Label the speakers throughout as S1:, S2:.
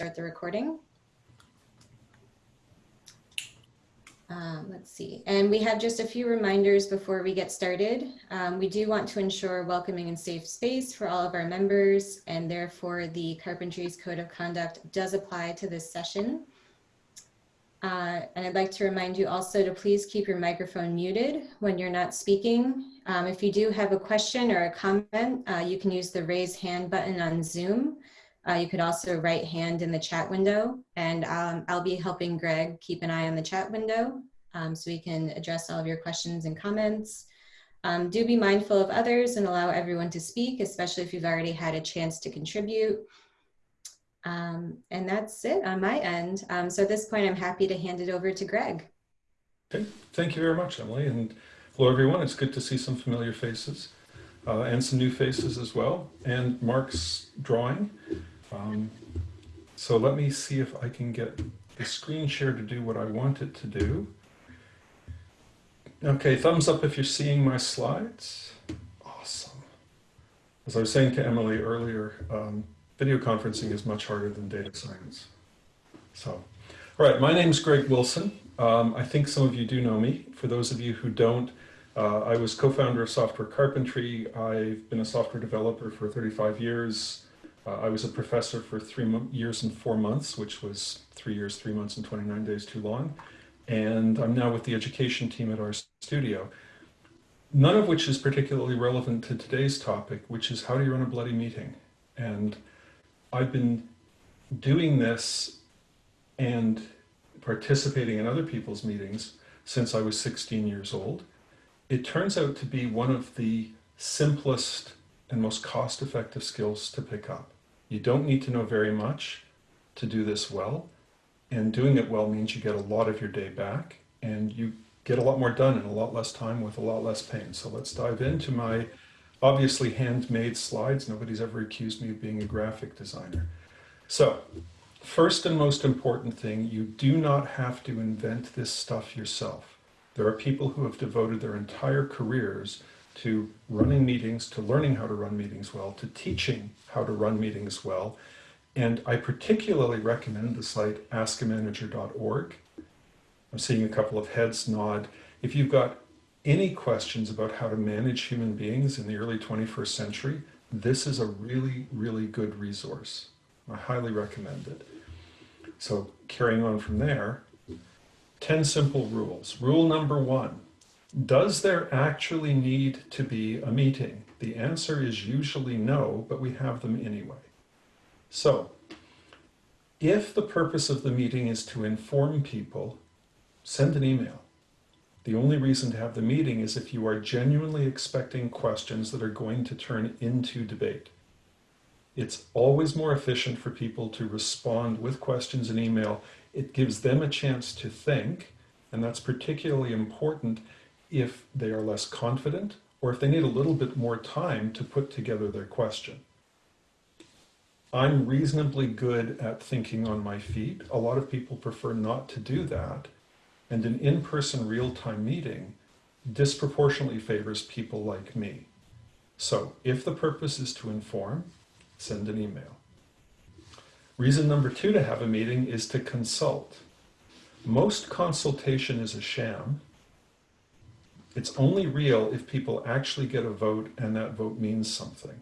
S1: start the recording. Um, let's see, and we have just a few reminders before we get started. Um, we do want to ensure welcoming and safe space for all of our members, and therefore the Carpentries Code of Conduct does apply to this session. Uh, and I'd like to remind you also to please keep your microphone muted when you're not speaking. Um, if you do have a question or a comment, uh, you can use the raise hand button on Zoom. Uh, you could also write hand in the chat window and um, I'll be helping Greg keep an eye on the chat window um, so we can address all of your questions and comments. Um, do be mindful of others and allow everyone to speak, especially if you've already had a chance to contribute. Um, and that's it on my end. Um, so at this point, I'm happy to hand it over to Greg.
S2: Okay. Thank you very much, Emily. And hello, everyone. It's good to see some familiar faces uh, and some new faces as well. And Mark's drawing. Um, so let me see if I can get the screen share to do what I want it to do. Okay, thumbs up if you're seeing my slides. Awesome. As I was saying to Emily earlier, um, video conferencing is much harder than data science. So, all right, my name is Greg Wilson. Um, I think some of you do know me. For those of you who don't, uh, I was co-founder of Software Carpentry. I've been a software developer for 35 years. Uh, I was a professor for three years and four months, which was three years, three months and 29 days too long. And I'm now with the education team at our studio. none of which is particularly relevant to today's topic, which is how do you run a bloody meeting? And I've been doing this and participating in other people's meetings since I was 16 years old. It turns out to be one of the simplest and most cost-effective skills to pick up. You don't need to know very much to do this well, and doing it well means you get a lot of your day back, and you get a lot more done in a lot less time with a lot less pain. So let's dive into my obviously handmade slides. Nobody's ever accused me of being a graphic designer. So first and most important thing, you do not have to invent this stuff yourself. There are people who have devoted their entire careers to running meetings, to learning how to run meetings well, to teaching how to run meetings well. And I particularly recommend the site askamanager.org. I'm seeing a couple of heads nod. If you've got any questions about how to manage human beings in the early 21st century, this is a really, really good resource. I highly recommend it. So carrying on from there, 10 simple rules. Rule number one, does there actually need to be a meeting? The answer is usually no, but we have them anyway. So if the purpose of the meeting is to inform people, send an email. The only reason to have the meeting is if you are genuinely expecting questions that are going to turn into debate. It's always more efficient for people to respond with questions in email. It gives them a chance to think, and that's particularly important if they are less confident or if they need a little bit more time to put together their question. I'm reasonably good at thinking on my feet. A lot of people prefer not to do that. And an in-person real-time meeting disproportionately favors people like me. So if the purpose is to inform, send an email. Reason number two to have a meeting is to consult. Most consultation is a sham. It's only real if people actually get a vote and that vote means something.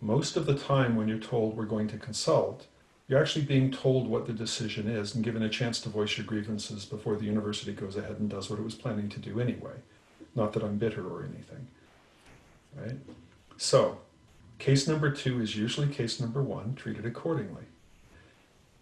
S2: Most of the time when you're told we're going to consult, you're actually being told what the decision is and given a chance to voice your grievances before the university goes ahead and does what it was planning to do anyway. Not that I'm bitter or anything, right? So case number two is usually case number one, treated accordingly.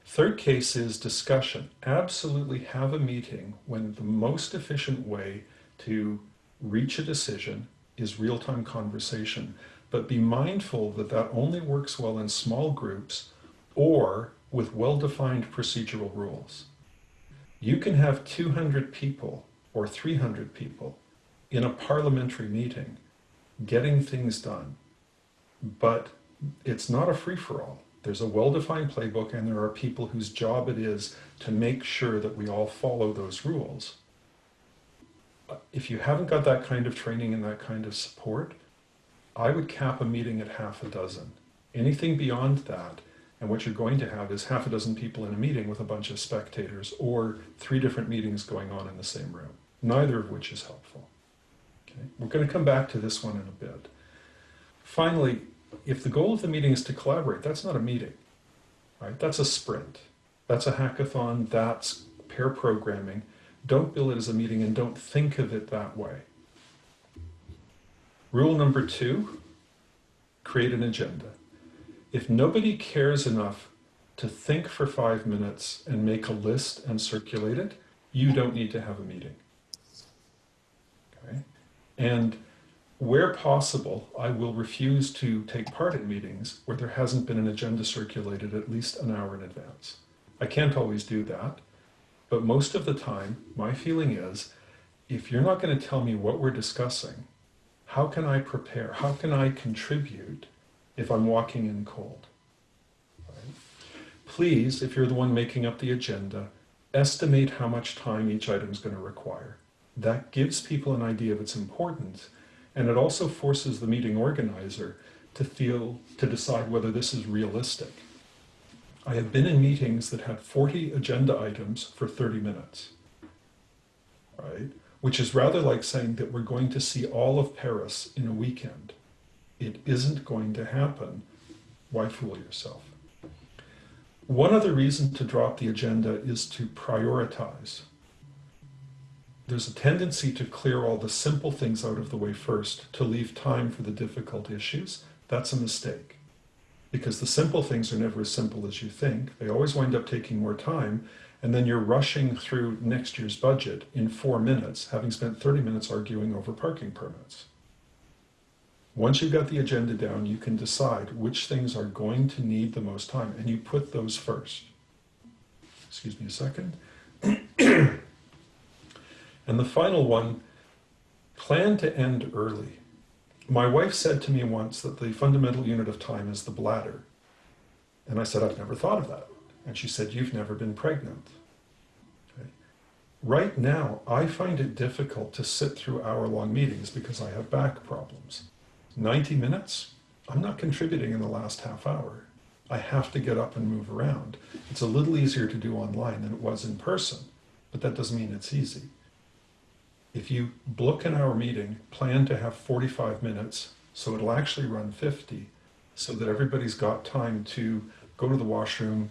S2: Third case is discussion. Absolutely have a meeting when the most efficient way to reach a decision is real-time conversation. But be mindful that that only works well in small groups or with well-defined procedural rules. You can have 200 people or 300 people in a parliamentary meeting getting things done, but it's not a free-for-all. There's a well-defined playbook and there are people whose job it is to make sure that we all follow those rules. If you haven't got that kind of training and that kind of support, I would cap a meeting at half a dozen. Anything beyond that And what you're going to have is half a dozen people in a meeting with a bunch of spectators or three different meetings going on in the same room, neither of which is helpful. Okay? We're going to come back to this one in a bit. Finally, if the goal of the meeting is to collaborate, that's not a meeting, right? That's a sprint. That's a hackathon. That's pair programming. Don't bill it as a meeting and don't think of it that way. Rule number two create an agenda. If nobody cares enough to think for five minutes and make a list and circulate it, you don't need to have a meeting. Okay? And where possible, I will refuse to take part in meetings where there hasn't been an agenda circulated at least an hour in advance. I can't always do that, but most of the time, my feeling is if you're not going to tell me what we're discussing, how can I prepare? How can I contribute if I'm walking in cold? Please, if you're the one making up the agenda, estimate how much time each item is going to require. That gives people an idea of its importance, and it also forces the meeting organizer to feel to decide whether this is realistic. I have been in meetings that had 40 agenda items for 30 minutes, right? Which is rather like saying that we're going to see all of Paris in a weekend. It isn't going to happen. Why fool yourself? One other reason to drop the agenda is to prioritize. There's a tendency to clear all the simple things out of the way first, to leave time for the difficult issues. That's a mistake. Because the simple things are never as simple as you think. They always wind up taking more time, and then you're rushing through next year's budget in four minutes, having spent 30 minutes arguing over parking permits. Once you've got the agenda down, you can decide which things are going to need the most time, and you put those first. Excuse me a second. and the final one plan to end early. My wife said to me once that the fundamental unit of time is the bladder. And I said, I've never thought of that. And she said, You've never been pregnant. Okay. Right now, I find it difficult to sit through hour long meetings because I have back problems. 90 minutes, I'm not contributing in the last half hour. I have to get up and move around. It's a little easier to do online than it was in person, but that doesn't mean it's easy. If you book an hour meeting, plan to have 45 minutes, so it'll actually run 50, so that everybody's got time to go to the washroom,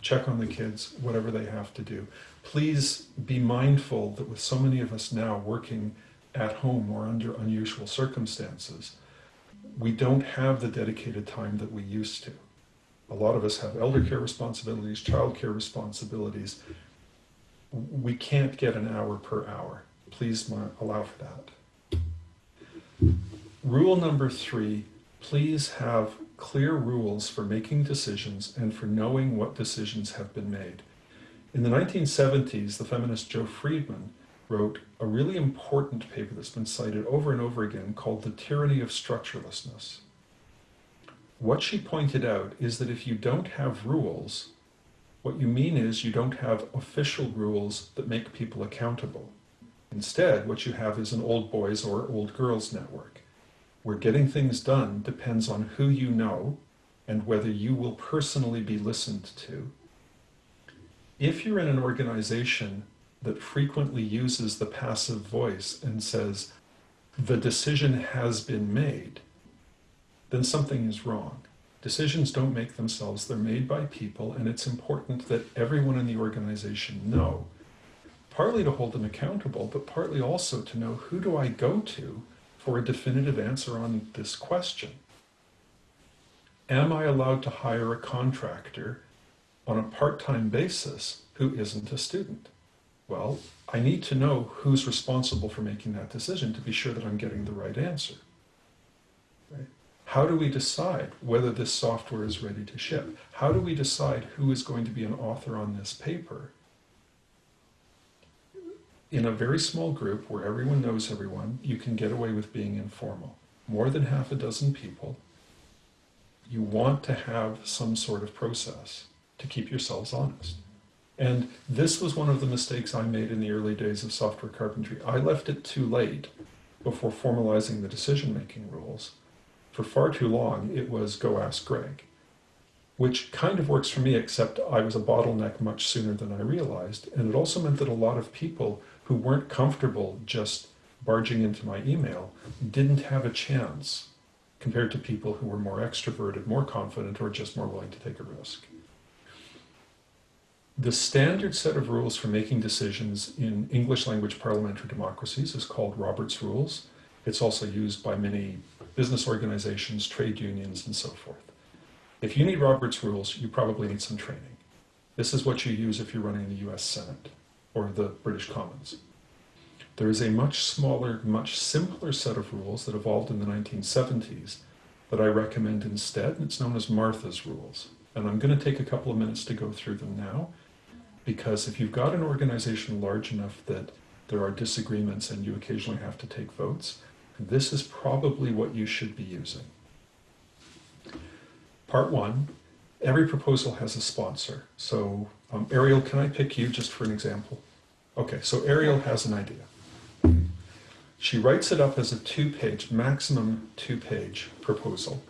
S2: check on the kids, whatever they have to do. Please be mindful that with so many of us now working at home or under unusual circumstances, we don't have the dedicated time that we used to. A lot of us have elder care responsibilities, child care responsibilities. We can't get an hour per hour. Please allow for that. Rule number three, please have clear rules for making decisions and for knowing what decisions have been made. In the 1970s, the feminist Jo Freeman wrote a really important paper that's been cited over and over again called The Tyranny of Structurelessness. What she pointed out is that if you don't have rules, what you mean is you don't have official rules that make people accountable. Instead, what you have is an old boys or old girls network, where getting things done depends on who you know and whether you will personally be listened to. If you're in an organization that frequently uses the passive voice and says, the decision has been made, then something is wrong. Decisions don't make themselves, they're made by people, and it's important that everyone in the organization know, partly to hold them accountable, but partly also to know who do I go to for a definitive answer on this question. Am I allowed to hire a contractor on a part-time basis who isn't a student? Well, I need to know who's responsible for making that decision to be sure that I'm getting the right answer. Right? How do we decide whether this software is ready to ship? How do we decide who is going to be an author on this paper? In a very small group where everyone knows everyone, you can get away with being informal. More than half a dozen people, you want to have some sort of process to keep yourselves honest. And this was one of the mistakes I made in the early days of software carpentry. I left it too late before formalizing the decision-making rules. For far too long, it was go ask Greg. which kind of works for me, except I was a bottleneck much sooner than I realized. And it also meant that a lot of people who weren't comfortable just barging into my email didn't have a chance compared to people who were more extroverted, more confident, or just more willing to take a risk. The standard set of rules for making decisions in English language parliamentary democracies is called Robert's Rules. It's also used by many business organizations, trade unions, and so forth. If you need Robert's Rules, you probably need some training. This is what you use if you're running the US Senate or the British Commons. There is a much smaller, much simpler set of rules that evolved in the 1970s that I recommend instead, and it's known as Martha's Rules. And I'm going to take a couple of minutes to go through them now, because if you've got an organization large enough that there are disagreements and you occasionally have to take votes, this is probably what you should be using. Part one, every proposal has a sponsor. So um, Ariel, can I pick you just for an example? Okay, so Ariel has an idea. She writes it up as a two-page, maximum two-page proposal.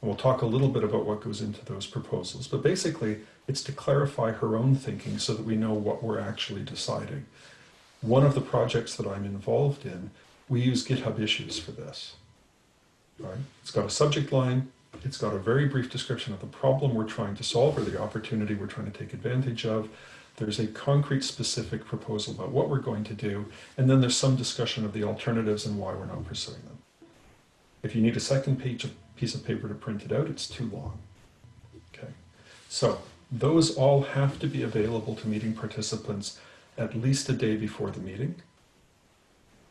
S2: And we'll talk a little bit about what goes into those proposals. But basically, it's to clarify her own thinking so that we know what we're actually deciding. One of the projects that I'm involved in, we use GitHub issues for this. Right? It's got a subject line, it's got a very brief description of the problem we're trying to solve or the opportunity we're trying to take advantage of. There's a concrete specific proposal about what we're going to do, and then there's some discussion of the alternatives and why we're not pursuing them. If you need a second page of piece of paper to print it out, it's too long. Okay, so those all have to be available to meeting participants at least a day before the meeting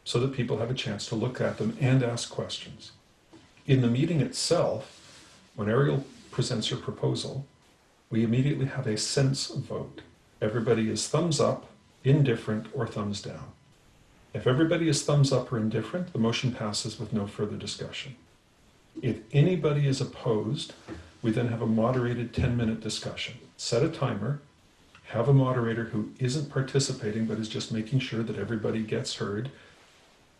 S2: so that people have a chance to look at them and ask questions. In the meeting itself, when Ariel presents her proposal, we immediately have a sense vote. Everybody is thumbs up, indifferent, or thumbs down. If everybody is thumbs up or indifferent, the motion passes with no further discussion. If anybody is opposed, we then have a moderated 10 minute discussion. Set a timer, have a moderator who isn't participating but is just making sure that everybody gets heard.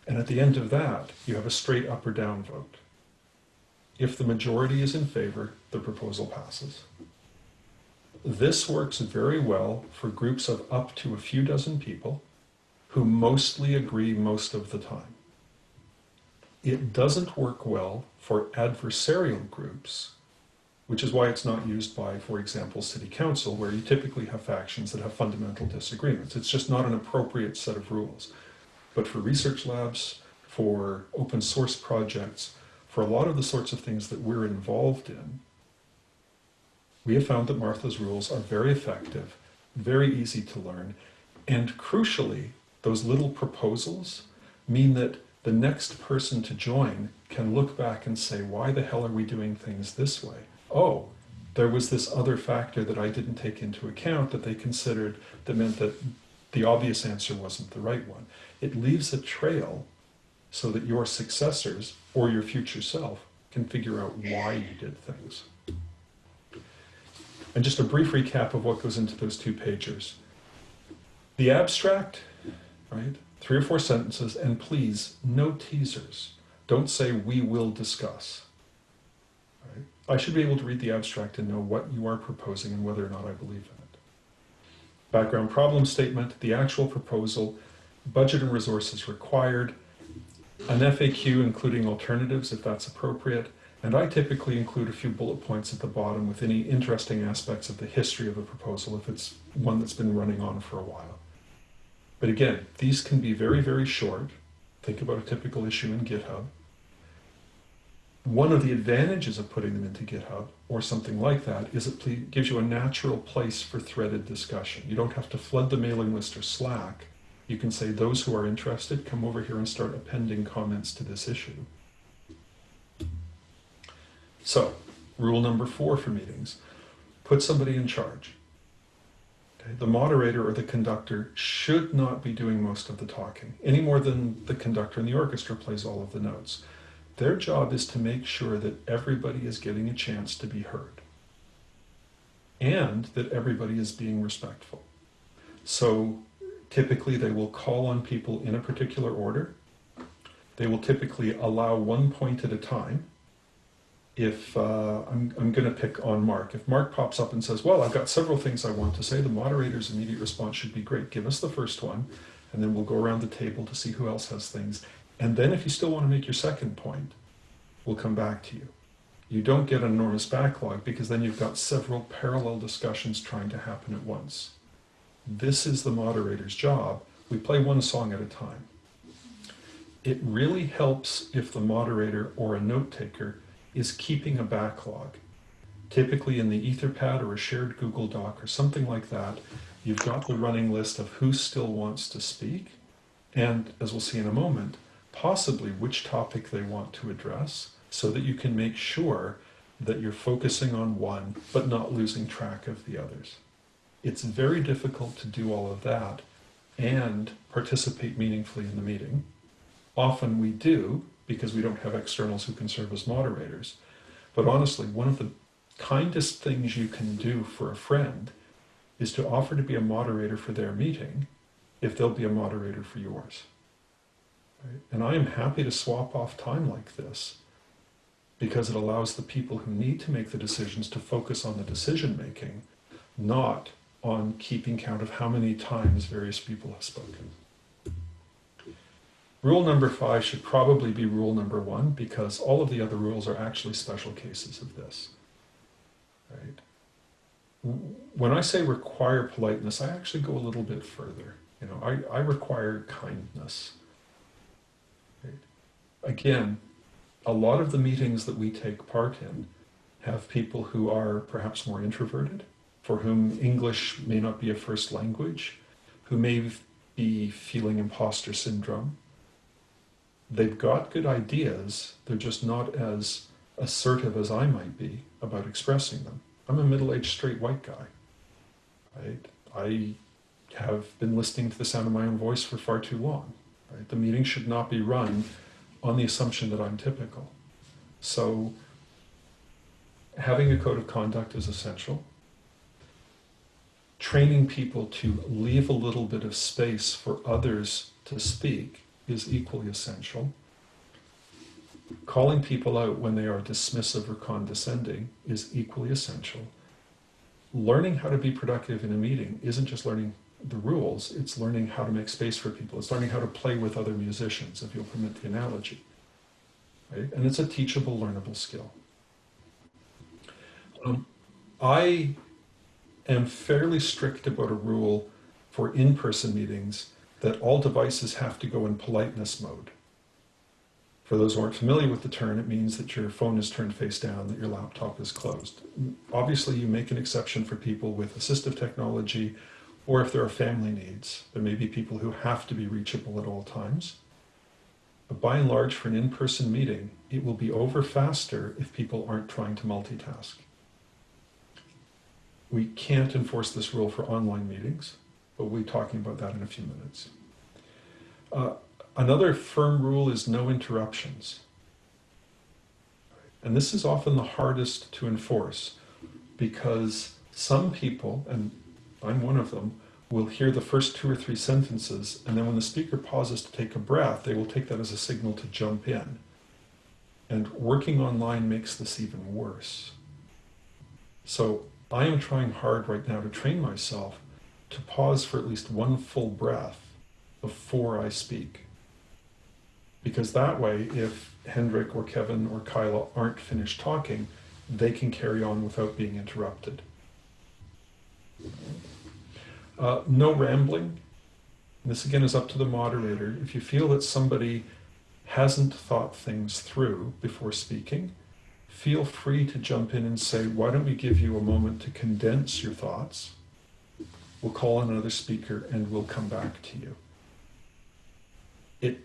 S2: And at the end of that, you have a straight up or down vote. If the majority is in favor, the proposal passes. This works very well for groups of up to a few dozen people who mostly agree most of the time. It doesn't work well for adversarial groups, which is why it's not used by, for example, city council, where you typically have factions that have fundamental disagreements. It's just not an appropriate set of rules. But for research labs, for open source projects, for a lot of the sorts of things that we're involved in, we have found that Martha's rules are very effective, very easy to learn, and crucially, those little proposals mean that the next person to join can look back and say, why the hell are we doing things this way? Oh, there was this other factor that I didn't take into account that they considered that meant that the obvious answer wasn't the right one. It leaves a trail so that your successors or your future self can figure out why you did things. And just a brief recap of what goes into those two pagers. The abstract, right? Three or four sentences, and please, no teasers. Don't say, we will discuss. Right? I should be able to read the abstract and know what you are proposing and whether or not I believe in it. Background problem statement, the actual proposal, budget and resources required, an FAQ including alternatives if that's appropriate, and I typically include a few bullet points at the bottom with any interesting aspects of the history of a proposal if it's one that's been running on for a while. But again, these can be very, very short. Think about a typical issue in GitHub. One of the advantages of putting them into GitHub or something like that is it gives you a natural place for threaded discussion. You don't have to flood the mailing list or Slack. You can say those who are interested come over here and start appending comments to this issue. So, rule number four for meetings, put somebody in charge. Okay? The moderator or the conductor should not be doing most of the talking, any more than the conductor in the orchestra plays all of the notes. Their job is to make sure that everybody is getting a chance to be heard and that everybody is being respectful. So typically they will call on people in a particular order. They will typically allow one point at a time if uh, I'm, I'm going to pick on Mark, if Mark pops up and says, Well, I've got several things I want to say, the moderator's immediate response should be great. Give us the first one, and then we'll go around the table to see who else has things. And then, if you still want to make your second point, we'll come back to you. You don't get an enormous backlog because then you've got several parallel discussions trying to happen at once. This is the moderator's job. We play one song at a time. It really helps if the moderator or a note taker is keeping a backlog. Typically in the Etherpad or a shared Google Doc or something like that, you've got the running list of who still wants to speak, and as we'll see in a moment, possibly which topic they want to address so that you can make sure that you're focusing on one but not losing track of the others. It's very difficult to do all of that and participate meaningfully in the meeting. Often we do because we don't have externals who can serve as moderators. But honestly, one of the kindest things you can do for a friend is to offer to be a moderator for their meeting if they'll be a moderator for yours. Right? And I am happy to swap off time like this because it allows the people who need to make the decisions to focus on the decision making, not on keeping count of how many times various people have spoken. Rule number five should probably be rule number one because all of the other rules are actually special cases of this. Right? When I say require politeness, I actually go a little bit further. You know, I, I require kindness. Right? Again, a lot of the meetings that we take part in have people who are perhaps more introverted, for whom English may not be a first language, who may be feeling imposter syndrome, they've got good ideas, they're just not as assertive as I might be about expressing them. I'm a middle-aged straight white guy. Right? I have been listening to the sound of my own voice for far too long. Right? The meeting should not be run on the assumption that I'm typical. So having a code of conduct is essential. Training people to leave a little bit of space for others to speak is equally essential. Calling people out when they are dismissive or condescending is equally essential. Learning how to be productive in a meeting isn't just learning the rules, it's learning how to make space for people. It's learning how to play with other musicians, if you'll permit the analogy. Right? And it's a teachable, learnable skill. Um, I am fairly strict about a rule for in-person meetings that all devices have to go in politeness mode. For those who aren't familiar with the term, it means that your phone is turned face down, that your laptop is closed. Obviously, you make an exception for people with assistive technology or if there are family needs. There may be people who have to be reachable at all times. But by and large, for an in-person meeting, it will be over faster if people aren't trying to multitask. We can't enforce this rule for online meetings but we'll be talking about that in a few minutes. Uh, another firm rule is no interruptions. And this is often the hardest to enforce because some people, and I'm one of them, will hear the first two or three sentences, and then when the speaker pauses to take a breath, they will take that as a signal to jump in. And working online makes this even worse. So I am trying hard right now to train myself to pause for at least one full breath before I speak. Because that way, if Hendrik or Kevin or Kyla aren't finished talking, they can carry on without being interrupted. Uh, no rambling. This again is up to the moderator. If you feel that somebody hasn't thought things through before speaking, feel free to jump in and say, why don't we give you a moment to condense your thoughts We'll call another speaker and we'll come back to you. It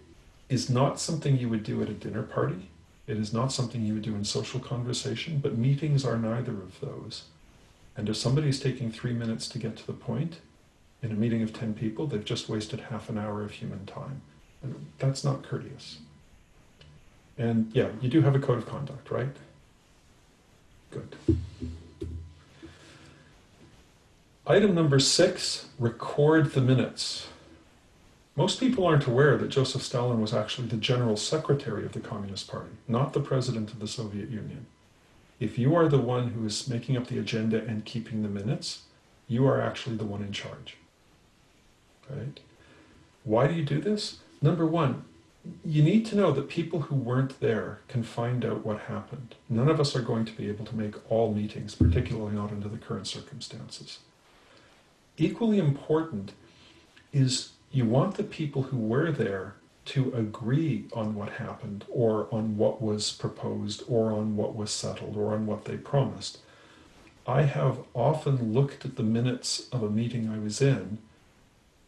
S2: is not something you would do at a dinner party. It is not something you would do in social conversation, but meetings are neither of those. And if somebody's taking three minutes to get to the point in a meeting of 10 people, they've just wasted half an hour of human time. And that's not courteous. And yeah, you do have a code of conduct, right? Good. Item number six, record the minutes. Most people aren't aware that Joseph Stalin was actually the general secretary of the Communist Party, not the president of the Soviet Union. If you are the one who is making up the agenda and keeping the minutes, you are actually the one in charge. Right? Why do you do this? Number one, you need to know that people who weren't there can find out what happened. None of us are going to be able to make all meetings, particularly not under the current circumstances. Equally important is you want the people who were there to agree on what happened or on what was proposed or on what was settled or on what they promised. I have often looked at the minutes of a meeting I was in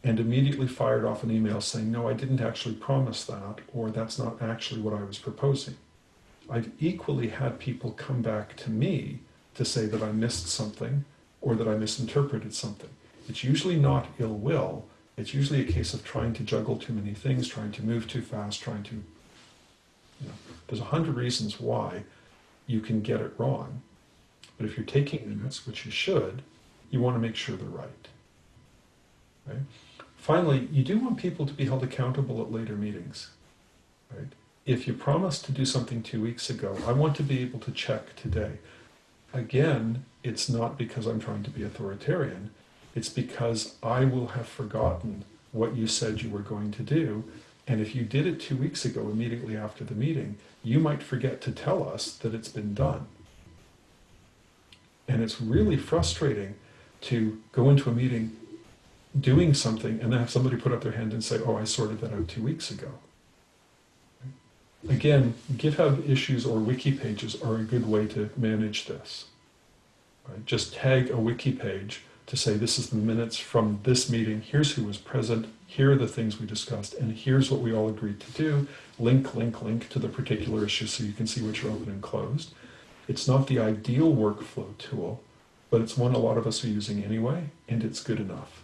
S2: and immediately fired off an email saying, no, I didn't actually promise that, or that's not actually what I was proposing. I've equally had people come back to me to say that I missed something or that I misinterpreted something. It's usually not ill will, it's usually a case of trying to juggle too many things, trying to move too fast, trying to, you know, there's a hundred reasons why you can get it wrong. But if you're taking minutes, which you should, you want to make sure they're right. Right? Finally, you do want people to be held accountable at later meetings. Right? If you promised to do something two weeks ago, I want to be able to check today. Again, it's not because I'm trying to be authoritarian. It's because I will have forgotten what you said you were going to do. And if you did it two weeks ago, immediately after the meeting, you might forget to tell us that it's been done. And it's really frustrating to go into a meeting doing something and then have somebody put up their hand and say, oh, I sorted that out two weeks ago. Again, GitHub issues or wiki pages are a good way to manage this. Right? Just tag a wiki page to say this is the minutes from this meeting, here's who was present, here are the things we discussed, and here's what we all agreed to do. Link, link, link to the particular issue so you can see which are open and closed. It's not the ideal workflow tool, but it's one a lot of us are using anyway, and it's good enough.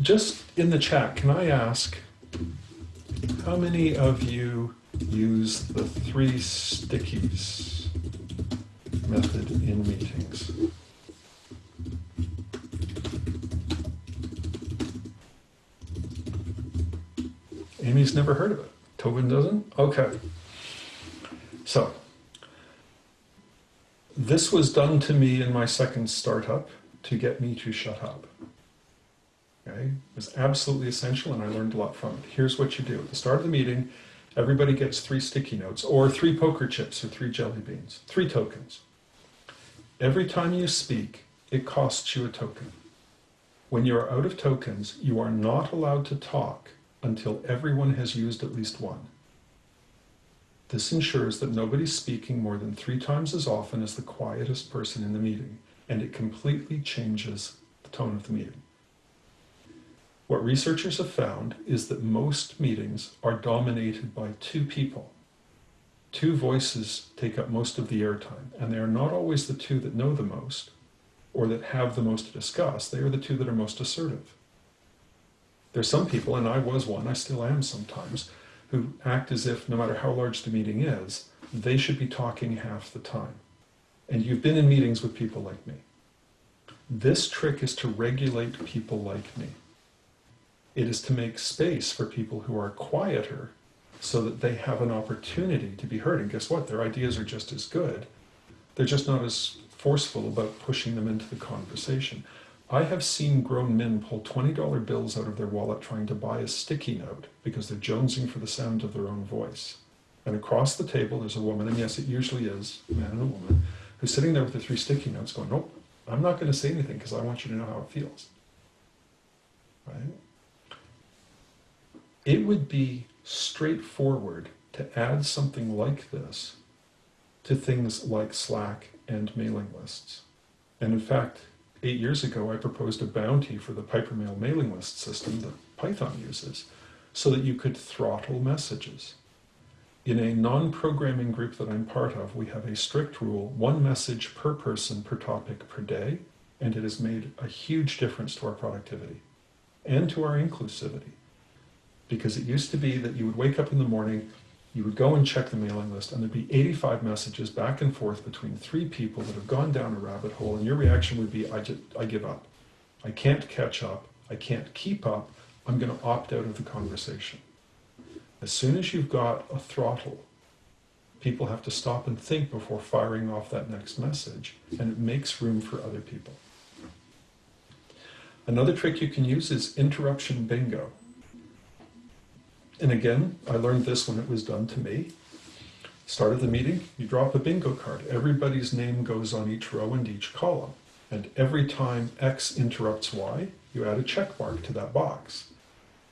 S2: Just in the chat, can I ask how many of you use the three stickies method in meetings? Amy's never heard of it. Tobin doesn't? Okay. So, this was done to me in my second startup to get me to shut up. Okay, it was absolutely essential and I learned a lot from it. Here's what you do. At the start of the meeting, everybody gets three sticky notes or three poker chips or three jelly beans, three tokens. Every time you speak, it costs you a token. When you are out of tokens, you are not allowed to talk until everyone has used at least one. This ensures that nobody's speaking more than three times as often as the quietest person in the meeting, and it completely changes the tone of the meeting. What researchers have found is that most meetings are dominated by two people. Two voices take up most of the airtime, and they are not always the two that know the most or that have the most to discuss. They are the two that are most assertive. There's some people, and I was one, I still am sometimes, who act as if no matter how large the meeting is, they should be talking half the time. And you've been in meetings with people like me. This trick is to regulate people like me. It is to make space for people who are quieter so that they have an opportunity to be heard. And guess what? Their ideas are just as good. They're just not as forceful about pushing them into the conversation. I have seen grown men pull $20 bills out of their wallet trying to buy a sticky note because they're jonesing for the sound of their own voice. And across the table, there's a woman, and yes, it usually is a man and a woman, who's sitting there with the three sticky notes going, Nope, I'm not going to say anything because I want you to know how it feels. Right? It would be straightforward to add something like this to things like Slack and mailing lists. And in fact, eight years ago, I proposed a bounty for the Pipermail mailing list system that Python uses so that you could throttle messages. In a non-programming group that I'm part of, we have a strict rule, one message per person per topic per day, and it has made a huge difference to our productivity and to our inclusivity because it used to be that you would wake up in the morning, you would go and check the mailing list, and there'd be 85 messages back and forth between three people that have gone down a rabbit hole, and your reaction would be, I, just, I give up. I can't catch up. I can't keep up. I'm going to opt out of the conversation. As soon as you've got a throttle people have to stop and think before firing off that next message, and it makes room for other people. Another trick you can use is interruption bingo. And again, I learned this when it was done to me. Start of the meeting, you drop a bingo card. Everybody's name goes on each row and each column. And every time X interrupts Y, you add a check mark to that box.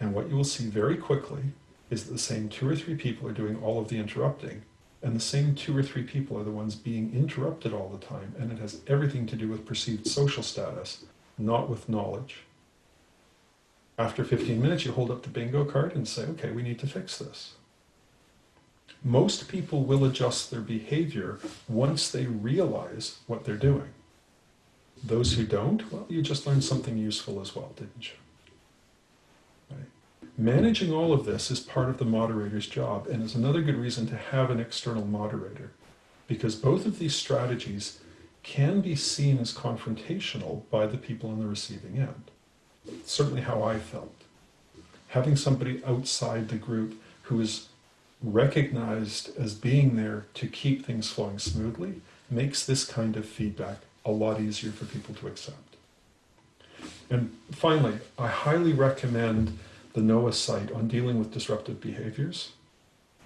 S2: And what you will see very quickly is that the same two or three people are doing all of the interrupting, and the same two or three people are the ones being interrupted all the time, and it has everything to do with perceived social status, not with knowledge. After 15 minutes, you hold up the bingo card and say, okay, we need to fix this. Most people will adjust their behavior once they realize what they're doing. Those who don't, well, you just learned something useful as well, didn't you? Right. Managing all of this is part of the moderator's job and is another good reason to have an external moderator because both of these strategies can be seen as confrontational by the people on the receiving end. Certainly how I felt. Having somebody outside the group who is recognized as being there to keep things flowing smoothly makes this kind of feedback a lot easier for people to accept. And finally, I highly recommend the NOAA site on dealing with disruptive behaviors.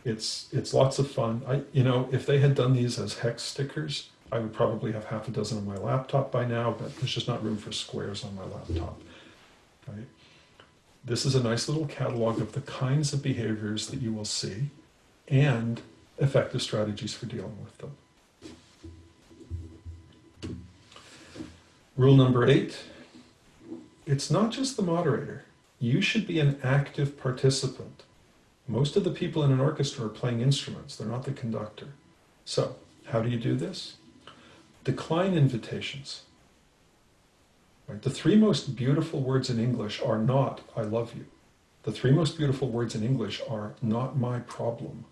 S2: It's, it's lots of fun. I, you know, if they had done these as hex stickers, I would probably have half a dozen on my laptop by now, but there's just not room for squares on my laptop. Right? This is a nice little catalog of the kinds of behaviors that you will see and effective strategies for dealing with them. Rule number eight, it's not just the moderator. You should be an active participant. Most of the people in an orchestra are playing instruments. They're not the conductor. So how do you do this? Decline invitations. Right? The three most beautiful words in English are not, I love you. The three most beautiful words in English are not my problem.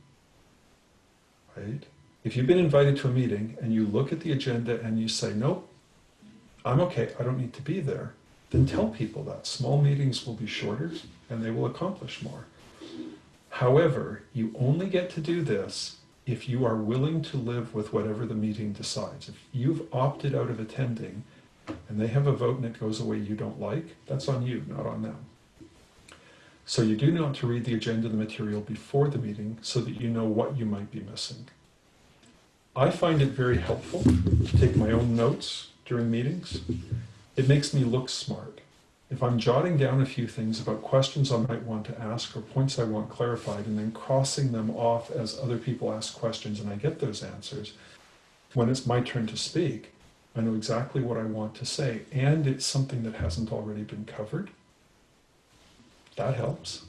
S2: Right? If you've been invited to a meeting and you look at the agenda and you say, nope, I'm okay, I don't need to be there, then tell people that. Small meetings will be shorter and they will accomplish more. However, you only get to do this if you are willing to live with whatever the meeting decides. If you've opted out of attending and they have a vote and it goes away you don't like, that's on you, not on them. So you do want to read the agenda, the material before the meeting so that you know what you might be missing. I find it very helpful to take my own notes during meetings. It makes me look smart. If I'm jotting down a few things about questions I might want to ask or points I want clarified and then crossing them off as other people ask questions and I get those answers, when it's my turn to speak, I know exactly what I want to say and it's something that hasn't already been covered. That helps.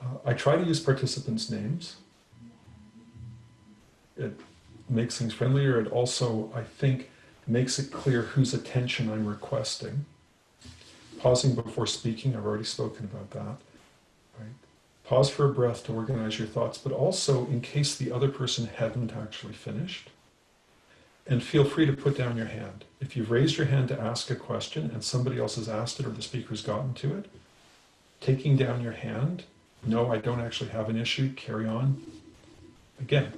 S2: Uh, I try to use participants' names. It makes things friendlier. It also, I think, makes it clear whose attention I'm requesting. Pausing before speaking, I've already spoken about that. Right? Pause for a breath to organize your thoughts, but also in case the other person hadn't actually finished. And feel free to put down your hand. If you've raised your hand to ask a question and somebody else has asked it or the speaker's gotten to it, taking down your hand, no, I don't actually have an issue, carry on. Again,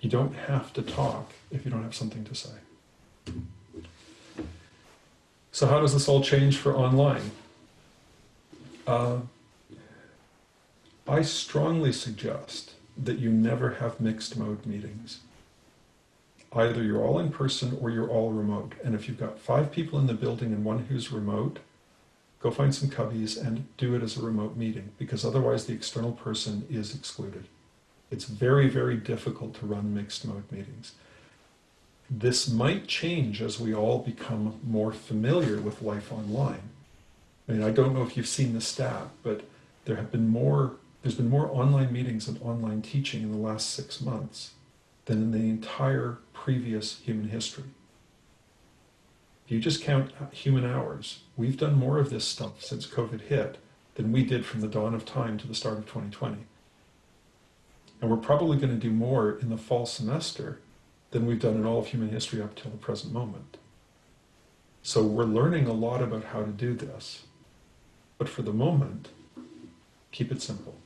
S2: you don't have to talk if you don't have something to say. So how does this all change for online? Uh, I strongly suggest that you never have mixed mode meetings. Either you're all in person or you're all remote. And if you've got five people in the building and one who's remote, go find some cubbies and do it as a remote meeting because otherwise the external person is excluded. It's very, very difficult to run mixed mode meetings. This might change as we all become more familiar with life online. I mean, I don't know if you've seen the stat, but there have been more, there's been more online meetings and online teaching in the last six months than in the entire previous human history. If you just count human hours, we've done more of this stuff since COVID hit than we did from the dawn of time to the start of 2020. And we're probably going to do more in the fall semester than we've done in all of human history up till the present moment. So we're learning a lot about how to do this. But for the moment, keep it simple.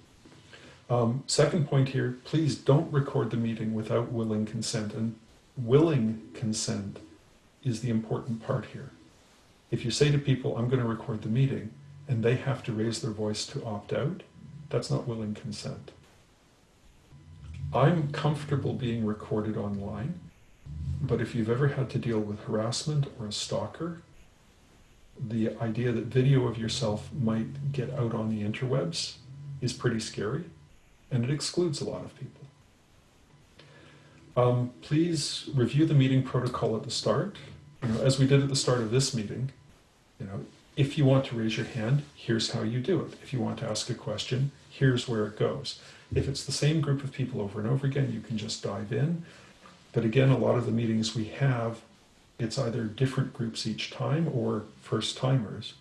S2: Um, second point here, please don't record the meeting without willing consent. And willing consent is the important part here. If you say to people, I'm going to record the meeting, and they have to raise their voice to opt out, that's not willing consent. I'm comfortable being recorded online, but if you've ever had to deal with harassment or a stalker, the idea that video of yourself might get out on the interwebs is pretty scary, and it excludes a lot of people. Um, please review the meeting protocol at the start. You know, as we did at the start of this meeting, you know, if you want to raise your hand, here's how you do it. If you want to ask a question, here's where it goes. If it's the same group of people over and over again, you can just dive in. But again, a lot of the meetings we have, it's either different groups each time or first timers.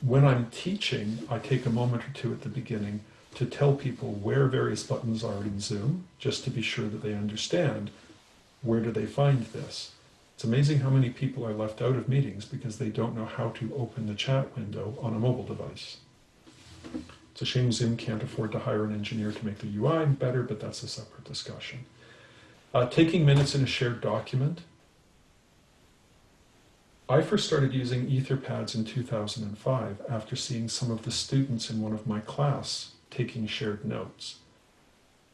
S2: When I'm teaching, I take a moment or two at the beginning to tell people where various buttons are in Zoom, just to be sure that they understand where do they find this. It's amazing how many people are left out of meetings because they don't know how to open the chat window on a mobile device. It's a shame Zoom can't afford to hire an engineer to make the UI better, but that's a separate discussion. Uh, taking minutes in a shared document. I first started using Etherpads in 2005 after seeing some of the students in one of my class taking shared notes.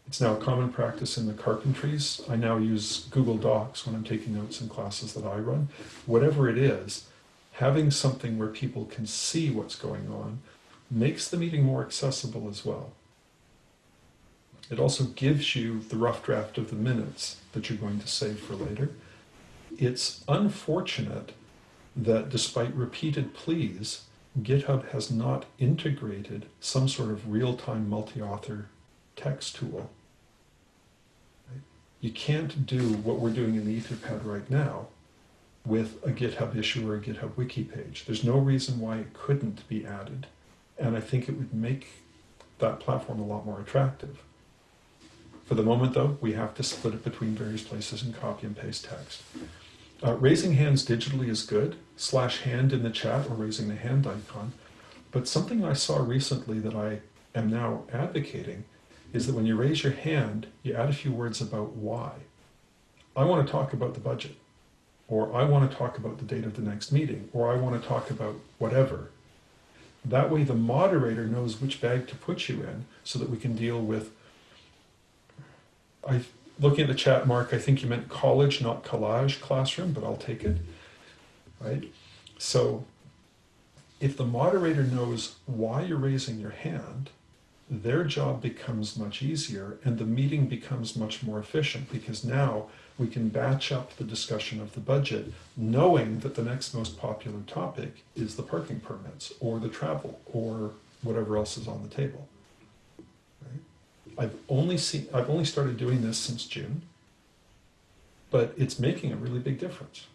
S2: It's now a common practice in the carpentries. I now use Google Docs when I'm taking notes in classes that I run. Whatever it is, having something where people can see what's going on makes the meeting more accessible as well. It also gives you the rough draft of the minutes that you're going to save for later. It's unfortunate that despite repeated pleas, GitHub has not integrated some sort of real-time multi-author text tool. You can't do what we're doing in the Etherpad right now with a GitHub issue or a GitHub wiki page. There's no reason why it couldn't be added. And I think it would make that platform a lot more attractive. For the moment, though, we have to split it between various places and copy and paste text. Uh, raising hands digitally is good, slash hand in the chat or raising the hand icon. But something I saw recently that I am now advocating is that when you raise your hand, you add a few words about why. I want to talk about the budget, or I want to talk about the date of the next meeting, or I want to talk about whatever. That way the moderator knows which bag to put you in so that we can deal with, I, looking at the chat, Mark, I think you meant college, not collage classroom, but I'll take it, right? So if the moderator knows why you're raising your hand, their job becomes much easier and the meeting becomes much more efficient because now we can batch up the discussion of the budget knowing that the next most popular topic is the parking permits or the travel or whatever else is on the table. I've only seen I've only started doing this since June, but it's making a really big difference.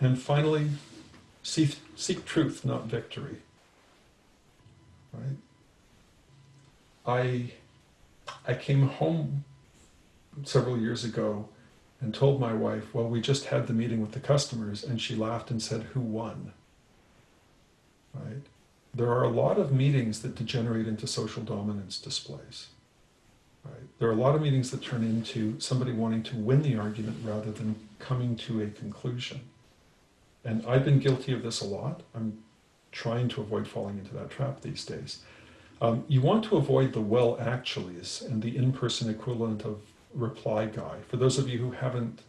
S2: And finally, seek, seek truth, not victory right? I I came home several years ago and told my wife, well, we just had the meeting with the customers, and she laughed and said, who won? Right? There are a lot of meetings that degenerate into social dominance displays. Right? There are a lot of meetings that turn into somebody wanting to win the argument rather than coming to a conclusion. And I've been guilty of this a lot. I'm trying to avoid falling into that trap these days. Um, you want to avoid the well actuallys and the in-person equivalent of reply guy. For those of you who haven't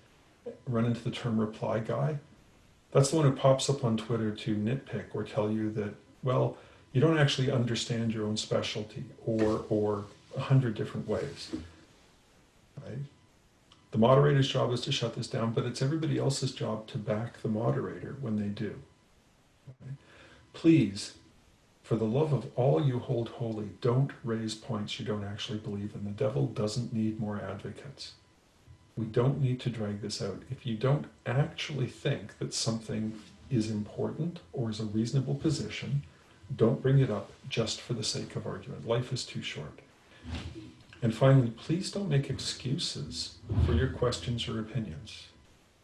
S2: run into the term reply guy, that's the one who pops up on Twitter to nitpick or tell you that, well, you don't actually understand your own specialty or, or a hundred different ways, right? The moderator's job is to shut this down, but it's everybody else's job to back the moderator when they do. Right? Please, for the love of all you hold holy, don't raise points you don't actually believe in. The devil doesn't need more advocates. We don't need to drag this out. If you don't actually think that something is important or is a reasonable position, don't bring it up just for the sake of argument. Life is too short. And finally, please don't make excuses for your questions or opinions.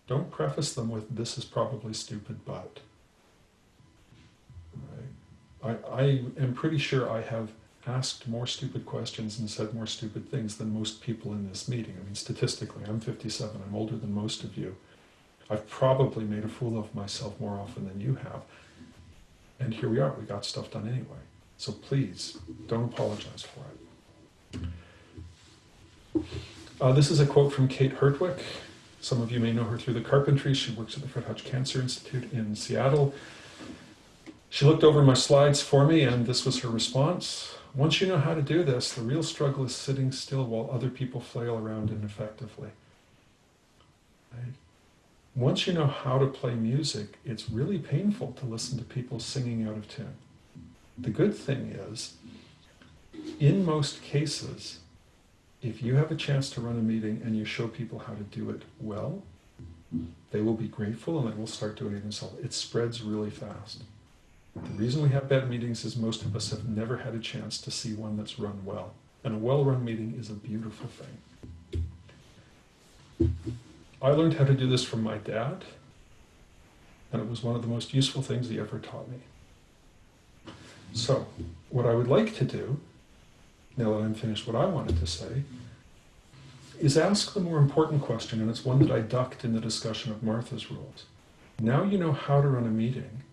S2: Don't preface them with, this is probably stupid, but. I, I am pretty sure I have asked more stupid questions and said more stupid things than most people in this meeting. I mean, statistically, I'm 57, I'm older than most of you. I've probably made a fool of myself more often than you have. And here we are, we got stuff done anyway. So please, don't apologize for it. Uh, this is a quote from Kate Hertweck. Some of you may know her through the carpentry. She works at the Fred Hutch Cancer Institute in Seattle. She looked over my slides for me, and this was her response. Once you know how to do this, the real struggle is sitting still while other people flail around ineffectively. Right? Once you know how to play music, it's really painful to listen to people singing out of tune. The good thing is, in most cases, if you have a chance to run a meeting and you show people how to do it well, they will be grateful and they will start doing it themselves. It spreads really fast. The reason we have bad meetings is most of us have never had a chance to see one that's run well. And a well-run meeting is a beautiful thing. I learned how to do this from my dad, and it was one of the most useful things he ever taught me. So, what I would like to do, now that I'm finished what I wanted to say, is ask the more important question, and it's one that I ducked in the discussion of Martha's rules. Now you know how to run a meeting,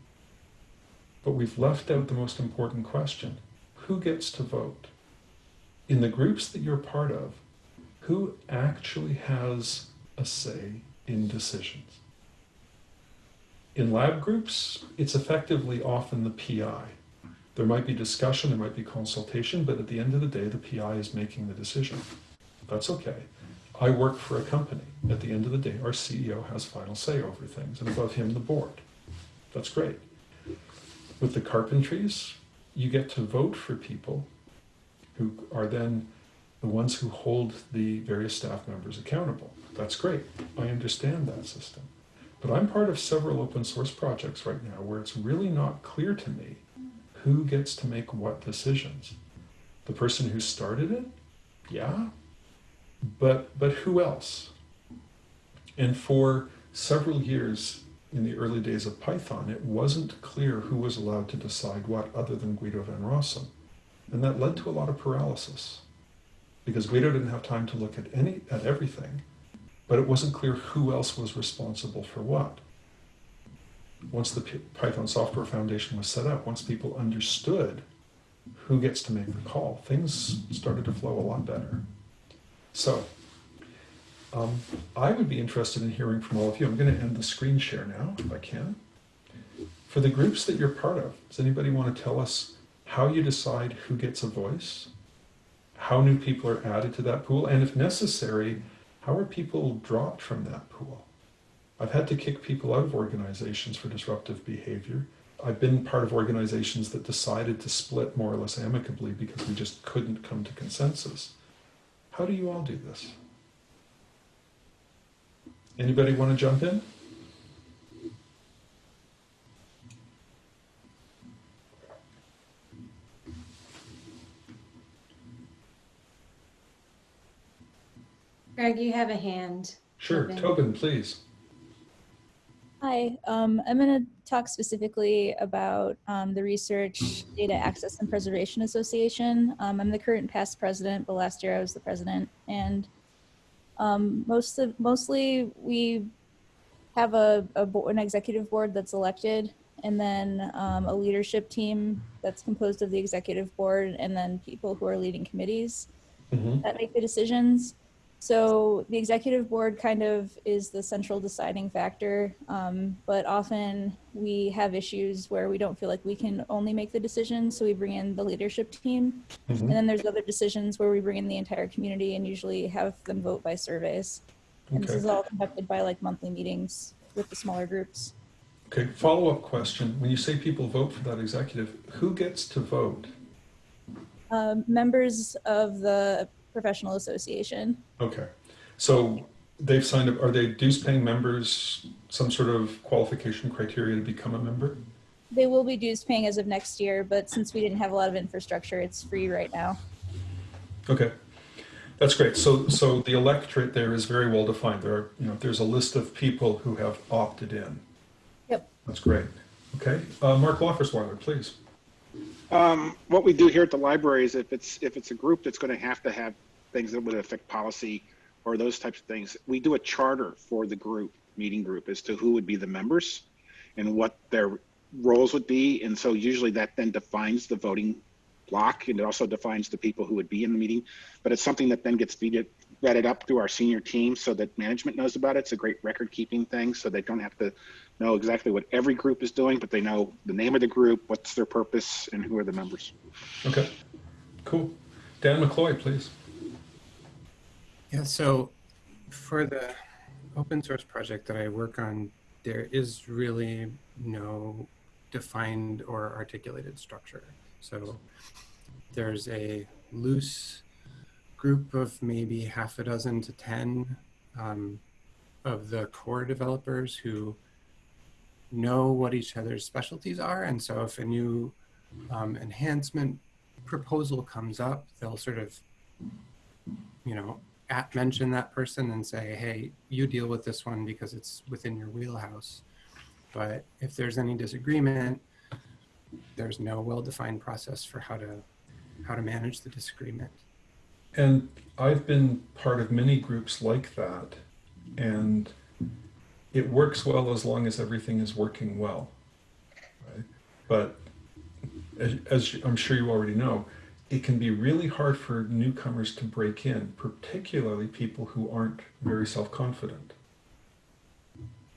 S2: but we've left out the most important question. Who gets to vote? In the groups that you're part of, who actually has a say in decisions? In lab groups, it's effectively often the PI. There might be discussion, there might be consultation, but at the end of the day, the PI is making the decision. That's okay. I work for a company. At the end of the day, our CEO has final say over things, and above him, the board. That's great. With the carpentries, you get to vote for people who are then the ones who hold the various staff members accountable. That's great. I understand that system. But I'm part of several open source projects right now where it's really not clear to me who gets to make what decisions. The person who started it? Yeah. But but who else? And for several years in the early days of Python, it wasn't clear who was allowed to decide what other than Guido van Rossum. And that led to a lot of paralysis because Guido didn't have time to look at any at everything, but it wasn't clear who else was responsible for what. Once the Python Software Foundation was set up, once people understood who gets to make the call, things started to flow a lot better. So, um, I would be interested in hearing from all of you. I'm going to end the screen share now, if I can. For the groups that you're part of, does anybody want to tell us how you decide who gets a voice, how new people are added to that pool, and if necessary, how are people dropped from that pool? I've had to kick people out of organizations for disruptive behavior. I've been part of organizations that decided to split more or less amicably because we just couldn't come to consensus. How do you all do this? Anybody want to jump in?
S1: Greg, you have a hand.
S2: Sure,
S1: Tobin.
S2: Tobin, please.
S3: Hi, um, I'm going to talk specifically about um, the Research Data Access and Preservation Association. Um, I'm the current past president, but last year I was the president. And um, most of, mostly we have a, a bo- an executive board that's elected and then um, a leadership team that's composed of the executive board and then people who are leading committees
S2: Mhm.
S3: that make the decisions. So the executive board kind of is the central deciding factor, um, but often we have issues where we don't feel like we can only make the decisions, so we bring in the leadership team.
S2: Mhm.
S3: And then there's other decisions where we bring in the entire community and usually have them vote by surveys. And this is all conducted by like monthly meetings with the smaller groups.
S2: Okay, follow-up question. When you say people vote for that executive, who gets to vote?
S3: Um, members of the professional association.
S2: Okay, so they've signed up, are they dues-paying members, some sort of qualification criteria to become a member?
S3: They will be dues paying as of next year, but since we didn't have a lot of infrastructure, it's free right now.
S2: Okay, that's great. So, so the electorate there is very well defined. There are, you know, there's a list of people who have opted in.
S3: Yep.
S2: That's great. Okay, uh, Mark Loffersweiler, please.
S4: Um, what we do here at the library is if it's, if it's a group that's going to have to have things that would affect policy or those types of things, we do a charter for the group, meeting group, as to who would be the members and what their roles would be. And so usually that then defines the voting block and it also defines the people who would be in the meeting. But it's something that then gets vetted, vetted up through our senior team so that management knows about it. It's a great record keeping thing so they don't have to know exactly what every group is doing, but they know the name of the group, what's their purpose, and who are the members.
S2: Okay, cool. Dan McCloy, please.
S5: Yeah, so for the open source project that I work on, there is really no defined or articulated structure. So there's a loose group of maybe half a dozen to 10 um, of the core developers who know what each other's specialties are. And so if a new um, enhancement proposal comes up, they'll sort of, you know, at mention that person and say, hey, you deal with this one because it's within your wheelhouse. But if there's any disagreement, there's no well-defined process for how to how to manage the disagreement.
S2: And I've been part of many groups like that, and it works well as long as everything is working well. Right? But as, as I'm sure you already know, it can be really hard for newcomers to break in, particularly people who aren't very self-confident.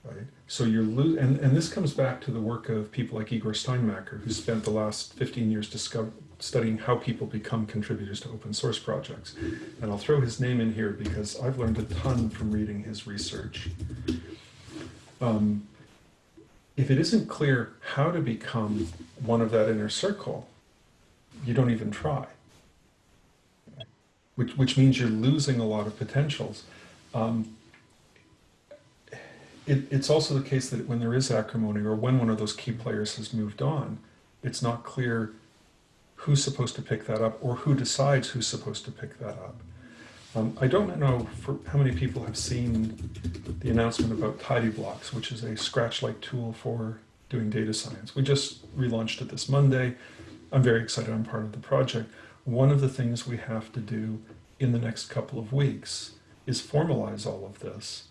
S2: Right? So you're losing, and, and this comes back to the work of people like Igor Steinmacher, who spent the last 15 years discover, studying how people become contributors to open source projects. And I'll throw his name in here because I've learned a ton from reading his research. Um, if it isn't clear how to become one of that inner circle, you don't even try. Which, which means you're losing a lot of potentials. Um, it, it's also the case that when there is acrimony or when one of those key players has moved on, it's not clear who's supposed to pick that up or who decides who's supposed to pick that up. Um, I don't know for how many people have seen the announcement about TidyBlocks, which is a Scratch-like tool for doing data science. We just relaunched it this Monday. I'm very excited I'm part of the project. One of the things we have to do in the next couple of weeks is formalize all of this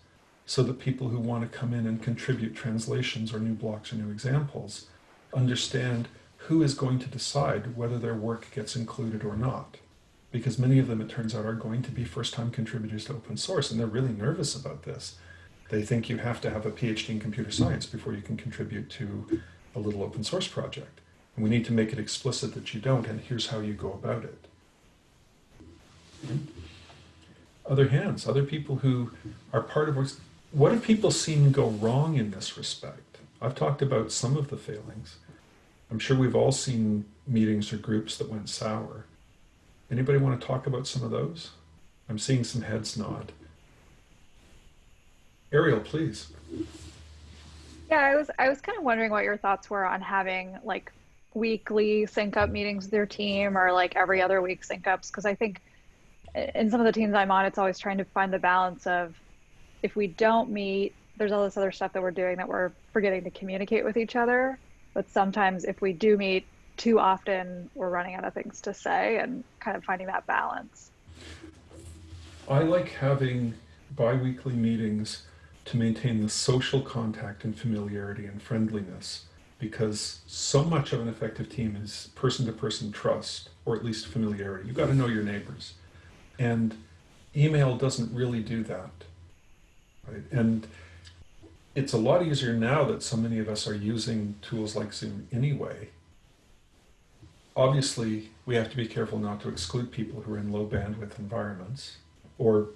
S2: so that people who want to come in and contribute translations or new blocks or new examples understand who is going to decide whether their work gets included or not. Because many of them, it turns out, are going to be first-time contributors to open source, and they're really nervous about this. They think you have to have a PhD in computer science before you can contribute to a little open source project. And we need to make it explicit that you don't, and here's how you go about it. Other hands, other people who are part of what have people seen go wrong in this respect? I've talked about some of the failings. I'm sure we've all seen meetings or groups that went sour. Anybody want to talk about some of those? I'm seeing some heads nod. Ariel, please.
S6: Yeah, I was I was kind of wondering what your thoughts were on having like weekly sync up meetings with your team or like every other week sync ups because I think in some of the teams I'm on it's always trying to find the balance of if we don't meet there's all this other stuff that we're doing that we're forgetting to communicate with each other but sometimes if we do meet too often we're running out of things to say and kind of finding that balance.
S2: I like having bi-weekly meetings to maintain the social contact and familiarity and friendliness because so much of an effective team is person-to-person trust or at least familiarity. You've got to know your neighbors. And email doesn't really do that. Right? And it's a lot easier now that so many of us are using tools like Zoom anyway. Obviously, we have to be careful not to exclude people who are in low bandwidth environments or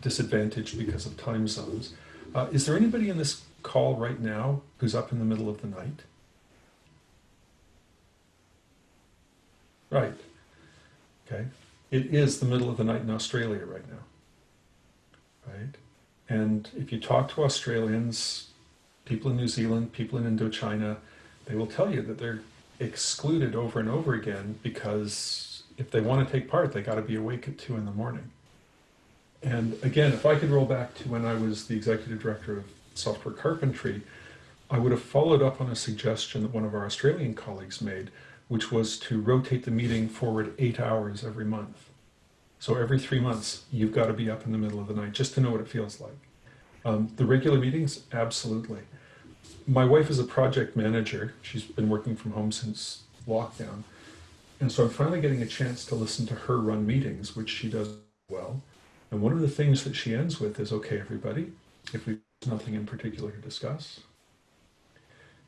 S2: disadvantaged because of time zones. Uh, is there anybody in this call right now who's up in the middle of the night? Right. Okay. It is the middle of the night in Australia right now. Right. And if you talk to Australians, people in New Zealand, people in Indochina, they will tell you that they're excluded over and over again because if they want to take part, they got to be awake at two in the morning. And again, if I could roll back to when I was the executive director of software carpentry, I would have followed up on a suggestion that one of our Australian colleagues made, which was to rotate the meeting forward eight hours every month. So every three months, you've got to be up in the middle of the night just to know what it feels like. Um, the regular meetings, absolutely. My wife is a project manager. She's been working from home since lockdown. And so I'm finally getting a chance to listen to her run meetings, which she does well. And one of the things that she ends with is okay, everybody, if we have nothing in particular to discuss.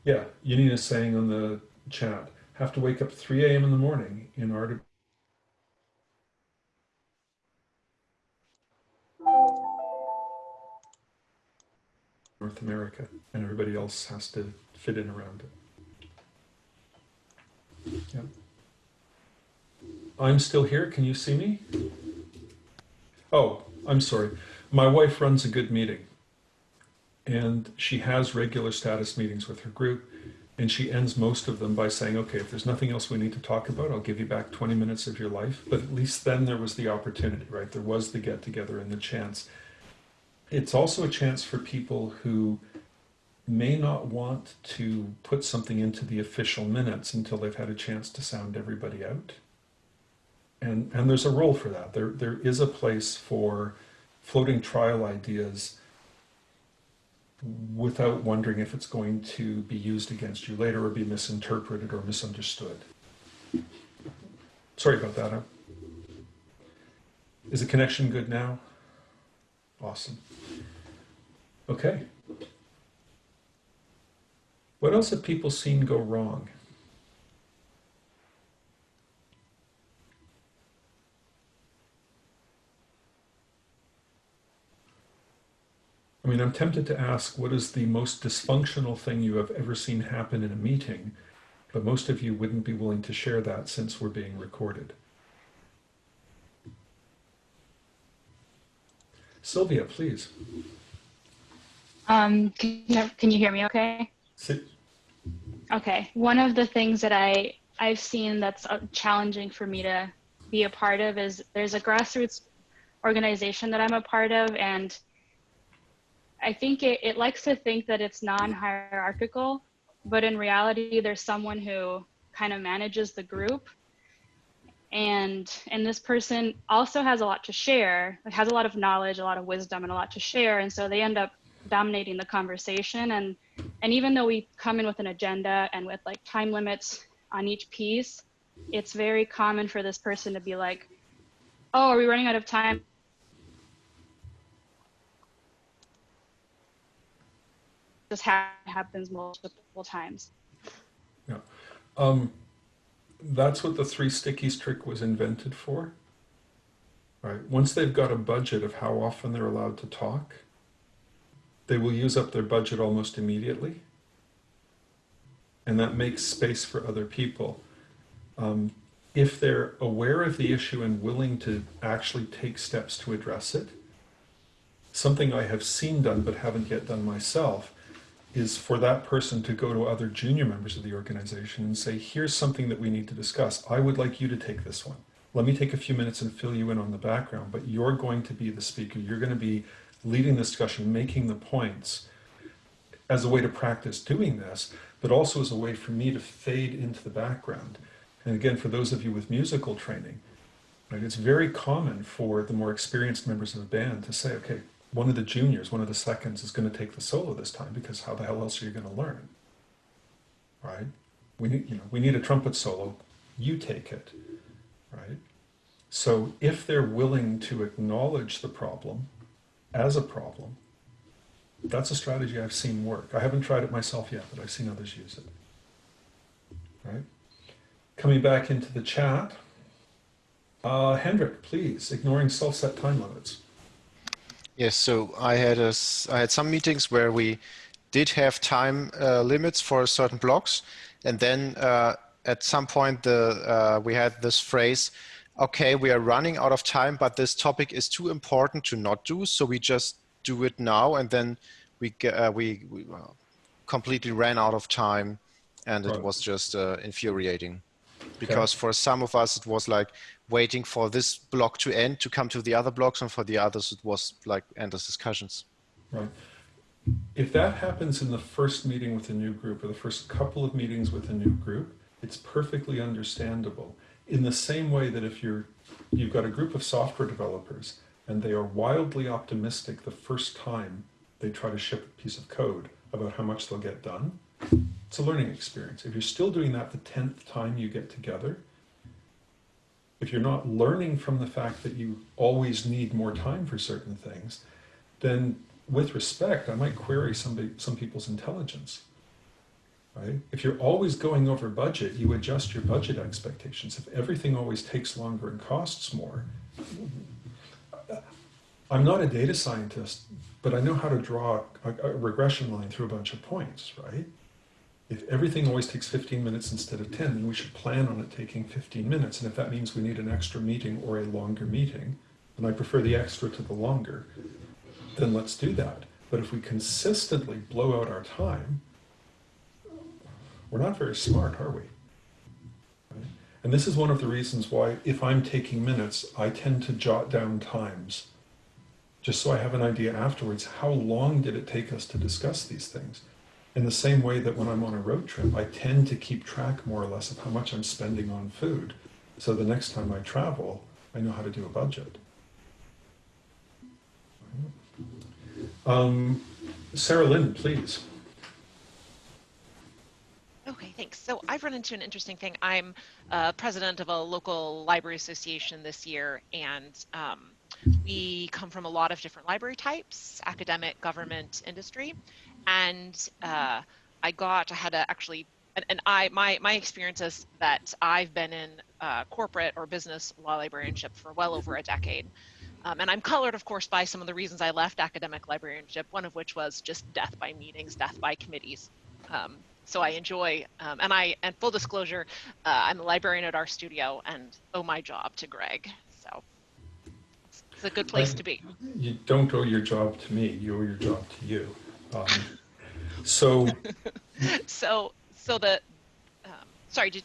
S2: Yeah, Yanina's saying on the chat, have to wake up 3 a.m. in the morning in order North America, and everybody else has to fit in around it. Yeah. I'm still here. Can you see me? Oh, I'm sorry. My wife runs a good meeting, and she has regular status meetings with her group, and she ends most of them by saying, okay, if there's nothing else we need to talk about, I'll give you back 20 minutes of your life. But at least then there was the opportunity, right? There was the get together and the chance it's also a chance for people who may not want to put something into the official minutes until they've had a chance to sound everybody out. And, and there's a role for that. There, there is a place for floating trial ideas without wondering if it's going to be used against you later or be misinterpreted or misunderstood. Sorry about that. Huh? Is the connection good now? Awesome. Okay. What else have people seen go wrong? I mean, I'm tempted to ask what is the most dysfunctional thing you have ever seen happen in a meeting, but most of you wouldn't be willing to share that since we're being recorded. Sylvia, please.
S7: Um, can, you- can you hear me okay? Okay. One of the things that I, I've seen that's uh, challenging for me to be a part of is there's a grassroots organization that I'm a part of, and I think it, it likes to think that it's non-hierarchical, but in reality, there's someone who kind of manages the group. And, and this person also has a lot to share, has a lot of knowledge, a lot of wisdom, and a lot to share. And so they end up dominating the conversation and and even though we come in with an agenda and with like time limits on each piece it's very common for this person to be like oh are we running out of time this ha- happens multiple times
S2: Yeah. Um, that's what the three stickies trick was invented for. Right. Once they've got a budget of how often they're allowed to talk, they will use up their budget almost immediately. And that makes space for other people. Um, if they're aware of the issue and willing to actually take steps to address it, something I have seen done but haven't yet done myself is for that person to go to other junior members of the organization and say, here's something that we need to discuss. I would like you to take this one. Let me take a few minutes and fill you in on the background, but you're going to be the speaker. You're going to be leading the discussion, making the points as a way to practice doing this, but also as a way for me to fade into the background. And again, for those of you with musical training, right, it's very common for the more experienced members of a band to say, okay, one of the juniors, one of the seconds is going to take the solo this time because how the hell else are you going to learn? Right? We need, you know, we need a trumpet solo. You take it. Right? So if they're willing to acknowledge the problem as a problem, that's a strategy I've seen work. I haven't tried it myself yet, but I've seen others use it. Right? Coming back into the chat, uh, Hendrik, please, ignoring self-set time limits.
S8: Yes, so I had a, I had some meetings where we did have time uh, limits for certain blocks, and then uh, at some point the uh, we had this phrase, "Okay, we are running out of time, but this topic is too important to not do, so we just do it now." And then we uh, we, we completely ran out of time, and it was just uh, infuriating because for some of us it was like waiting for this block to end to come to the other blocks and for the others it was like endless discussions
S2: Right. If that happens in the first meeting with a new group or the first couple of meetings with a new group, It's perfectly understandable. In the same way that if you're you've got a group of software developers and they are wildly optimistic the first time they try to ship a piece of code about how much they'll get done, it's a learning experience. If you're still doing that the 10th time you get together, if you're not learning from the fact that you always need more time for certain things, then with respect, I might query somebody, some people's intelligence. Right? If you're always going over budget, you adjust your budget expectations. If everything always takes longer and costs more, I'm not a data scientist, but I know how to draw a, a regression line through a bunch of points, right? If everything always takes 15 minutes instead of 10, then we should plan on it taking 15 minutes. And if that means we need an extra meeting or a longer meeting, and I prefer the extra to the longer, then let's do that. But if we consistently blow out our time, we're not very smart, are we? And this is one of the reasons why, if I'm taking minutes, I tend to jot down times, just so I have an idea afterwards how long did it take us to discuss these things? In the same way that when I'm on a road trip, I tend to keep track more or less of how much I'm spending on food. So the next time I travel, I know how to do a budget. Um, Sarah Lynn, please.
S9: Okay, thanks. So I've run into an interesting thing. I'm uh, president of a local library association this year, and um, we come from a lot of different library types, academic, government, industry. And uh, I got, I had to actually, and, and, I, my, my experience is that I've been in uh, corporate or business law librarianship for well over a decade. Um, and I'm colored, of course, by some of the reasons I left academic librarianship, one of which was just death by meetings, death by committees. Um, so I enjoy, um, and I, and full disclosure, uh, I'm a librarian at RStudio and owe my job to Greg. So it's, it's a good place
S2: I,
S9: to be.
S2: You don't owe your job to me, you owe your job to you. Um, so,
S9: so, so the, um, sorry, did,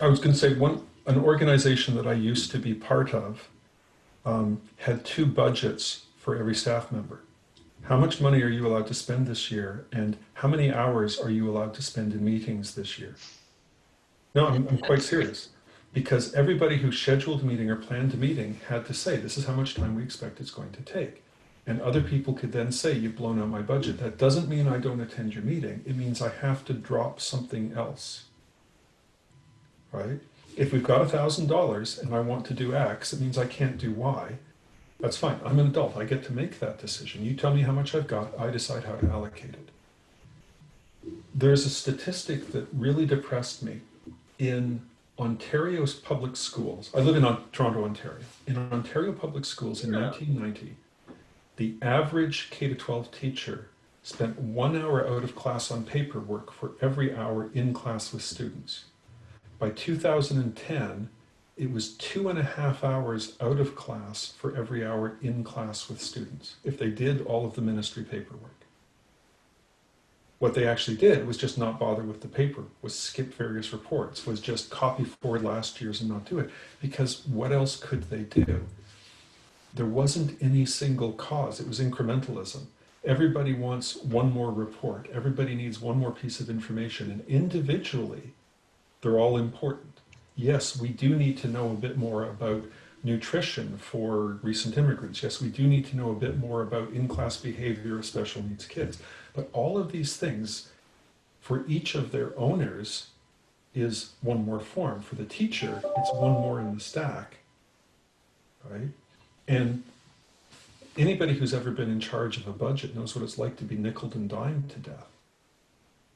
S2: I was going to say one, an organization that I used to be part of um, had two budgets for every staff member. How much money are you allowed to spend this year? And how many hours are you allowed to spend in meetings this year? No, I'm, I'm quite serious. Because everybody who scheduled a meeting or planned a meeting had to say, this is how much time we expect it's going to take. And other people could then say, you've blown out my budget. That doesn't mean I don't attend your meeting. It means I have to drop something else. Right? If we've got $1,000 and I want to do X, it means I can't do Y. That's fine. I'm an adult. I get to make that decision. You tell me how much I've got. I decide how to allocate it. There's a statistic that really depressed me in Ontario's public schools. I live in Toronto, Ontario. In Ontario public schools in 1990, the average K to 12 teacher spent one hour out of class on paperwork for every hour in class with students. By 2010, it was two and a half hours out of class for every hour in class with students, if they did all of the ministry paperwork. What they actually did was just not bother with the paper, was skip various reports, was just copy forward last year's and not do it. Because what else could they do? There wasn't any single cause, it was incrementalism. Everybody wants one more report, everybody needs one more piece of information, and individually, they're all important. Yes, we do need to know a bit more about nutrition for recent immigrants. Yes, we do need to know a bit more about in-class behavior of special needs kids. But all of these things, for each of their owners, is one more form. For the teacher, it's one more in the stack, right? And anybody who's ever been in charge of a budget knows what it's like to be nickeled and dimed to death.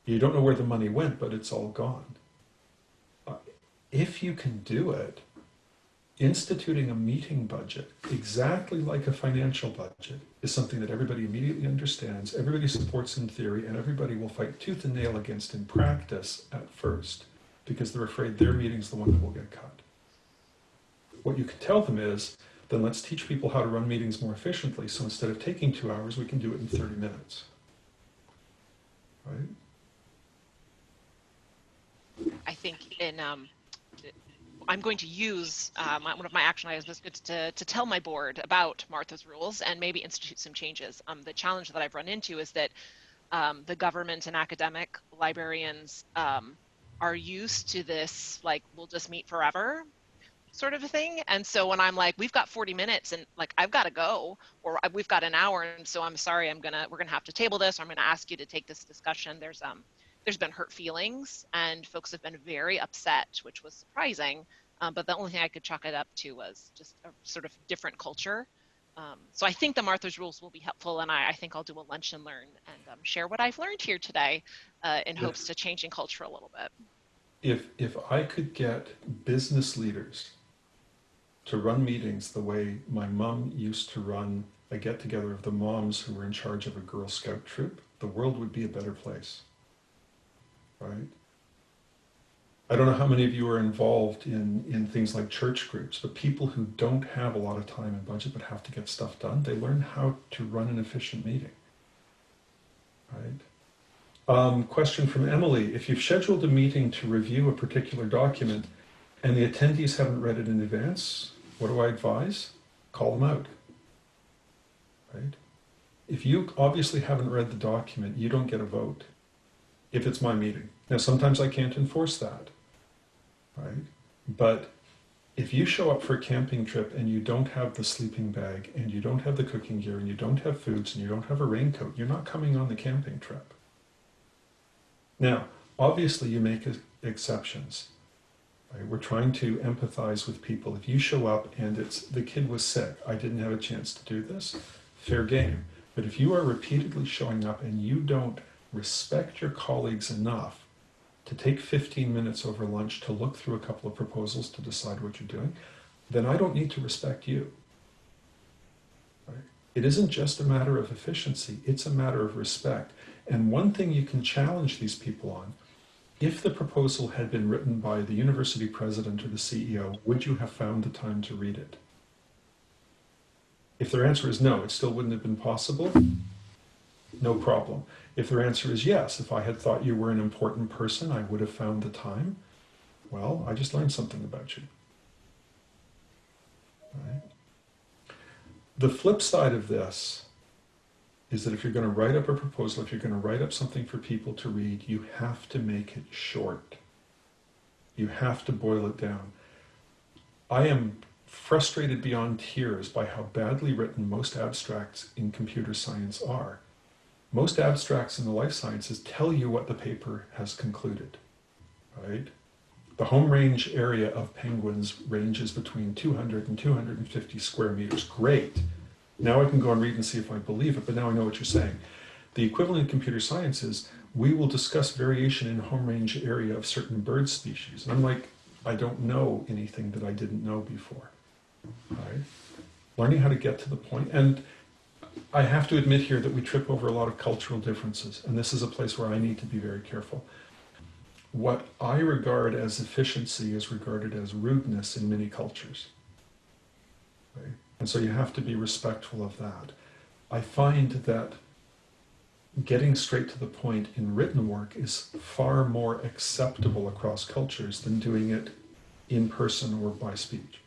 S2: You don't know where the money went, but it's all gone if you can do it, instituting a meeting budget exactly like a financial budget is something that everybody immediately understands, everybody supports in theory, and everybody will fight tooth and nail against in practice at first because they're afraid their meeting's the one that will get cut. What you can tell them is, then let's teach people how to run meetings more efficiently. So instead of taking two hours, we can do it in 30 minutes. Right?
S9: I think in um, I'm going to use um, one of my action items to, to tell my board about Martha's rules and maybe institute some changes. Um, the challenge that I've run into is that um, the government and academic librarians um, are used to this, like, we'll just meet forever sort of a thing. And so when I'm like, we've got 40 minutes and like, I've got to go, or we've got an hour. And so I'm sorry, I'm gonna, we're gonna have to table this, or I'm gonna ask you to take this discussion. There's, um, there's been hurt feelings and folks have been very upset, which was surprising. Um, but the only thing I could chalk it up to was just a sort of different culture. Um, so I think the Martha's rules will be helpful, and I, I think I'll do a lunch and learn and um, share what I've learned here today, uh, in hopes to changing culture a little bit.
S2: If, if I could get business leaders to run meetings the way my mom used to run a get together of the moms who were in charge of a Girl Scout troop, the world would be a better place. Right? I don't know how many of you are involved in, in things like church groups, but people who don't have a lot of time and budget but have to get stuff done, they learn how to run an efficient meeting. Right? Um, question from Emily. If you've scheduled a meeting to review a particular document and the attendees haven't read it in advance, what do I advise? Call them out. Right? If you obviously haven't read the document, you don't get a vote if it's my meeting. Now, sometimes I can't enforce that. Right? But if you show up for a camping trip and you don't have the sleeping bag and you don't have the cooking gear and you don't have foods and you don't have a raincoat, you're not coming on the camping trip. Now, obviously, you make exceptions. Right? We're trying to empathize with people. If you show up and it's the kid was sick, I didn't have a chance to do this, fair game. But if you are repeatedly showing up and you don't respect your colleagues enough to take 15 minutes over lunch to look through a couple of proposals to decide what you're doing, then I don't need to respect you. Right? It isn't just a matter of efficiency, it's a matter of respect. And one thing you can challenge these people on if the proposal had been written by the university president or the CEO, would you have found the time to read it? If their answer is no, it still wouldn't have been possible, no problem. If their answer is yes, if I had thought you were an important person, I would have found the time, well, I just learned something about you. Right? The flip side of this is that if you're going to write up a proposal, if you're going to write up something for people to read, you have to make it short. You have to boil it down. I am frustrated beyond tears by how badly written most abstracts in computer science are. Most abstracts in the life sciences tell you what the paper has concluded, right? The home range area of penguins ranges between 200 and 250 square meters. Great. Now I can go and read and see if I believe it, but now I know what you're saying. The equivalent in computer science is we will discuss variation in home range area of certain bird species. And I'm like, I don't know anything that I didn't know before. Right? Learning how to get to the point. And I have to admit here that we trip over a lot of cultural differences, and this is a place where I need to be very careful. What I regard as efficiency is regarded as rudeness in many cultures. Right? And so you have to be respectful of that. I find that getting straight to the point in written work is far more acceptable across cultures than doing it in person or by speech.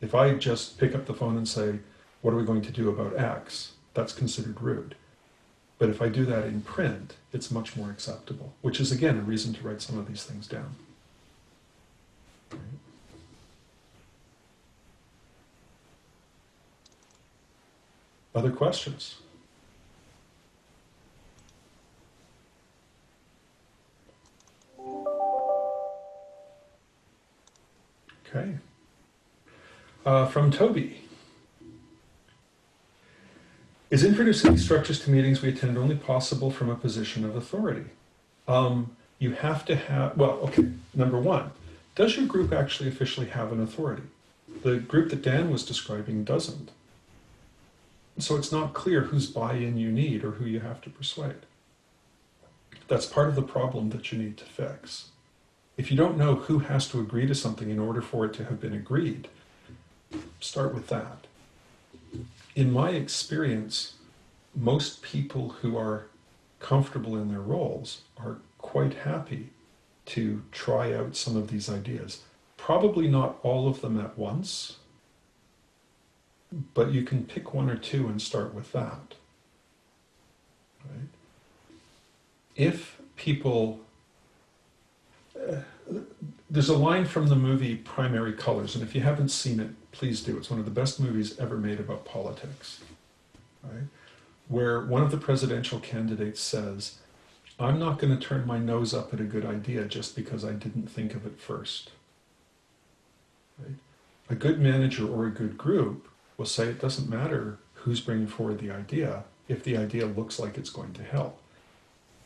S2: If I just pick up the phone and say, What are we going to do about X? That's considered rude. But if I do that in print, it's much more acceptable, which is again a reason to write some of these things down. Other questions? Okay. Uh, from Toby. Is introducing these structures to meetings we attend only possible from a position of authority? Um, you have to have, well, okay, number one, does your group actually officially have an authority? The group that Dan was describing doesn't. So it's not clear whose buy in you need or who you have to persuade. That's part of the problem that you need to fix. If you don't know who has to agree to something in order for it to have been agreed, start with that. In my experience, most people who are comfortable in their roles are quite happy to try out some of these ideas. Probably not all of them at once, but you can pick one or two and start with that. Right? If people, uh, there's a line from the movie Primary Colors, and if you haven't seen it, please do. It's one of the best movies ever made about politics, right? Where one of the presidential candidates says, I'm not going to turn my nose up at a good idea just because I didn't think of it first. Right? A good manager or a good group will say it doesn't matter who's bringing forward the idea if the idea looks like it's going to help.